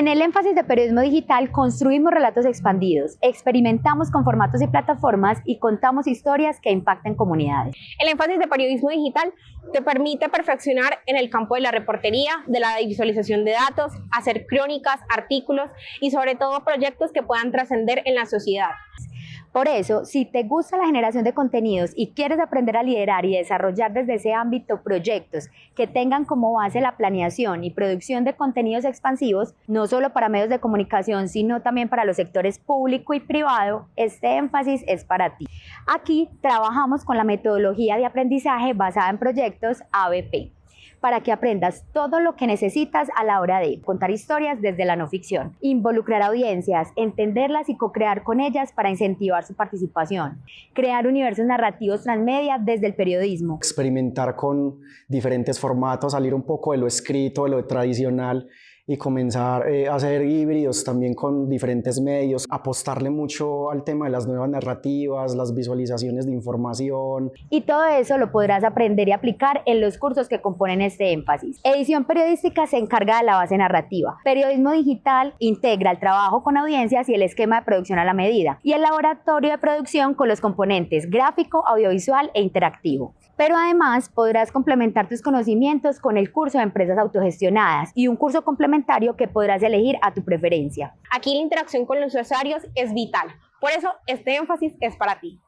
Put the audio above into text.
En el énfasis de periodismo digital construimos relatos expandidos, experimentamos con formatos y plataformas y contamos historias que impacten comunidades. El énfasis de periodismo digital te permite perfeccionar en el campo de la reportería, de la visualización de datos, hacer crónicas, artículos y sobre todo proyectos que puedan trascender en la sociedad. Por eso, si te gusta la generación de contenidos y quieres aprender a liderar y desarrollar desde ese ámbito proyectos que tengan como base la planeación y producción de contenidos expansivos, no solo para medios de comunicación, sino también para los sectores público y privado, este énfasis es para ti. Aquí trabajamos con la metodología de aprendizaje basada en proyectos ABP para que aprendas todo lo que necesitas a la hora de contar historias desde la no ficción, involucrar audiencias, entenderlas y co-crear con ellas para incentivar su participación, crear universos narrativos transmedia desde el periodismo, experimentar con diferentes formatos, salir un poco de lo escrito, de lo tradicional y comenzar eh, a hacer híbridos también con diferentes medios, apostarle mucho al tema de las nuevas narrativas, las visualizaciones de información. Y todo eso lo podrás aprender y aplicar en los cursos que componen este énfasis. Edición periodística se encarga de la base narrativa. Periodismo digital integra el trabajo con audiencias y el esquema de producción a la medida. Y el laboratorio de producción con los componentes gráfico, audiovisual e interactivo pero además podrás complementar tus conocimientos con el curso de empresas autogestionadas y un curso complementario que podrás elegir a tu preferencia. Aquí la interacción con los usuarios es vital, por eso este énfasis es para ti.